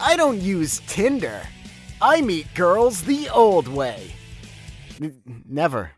I don't use Tinder. I meet girls the old way. N- never.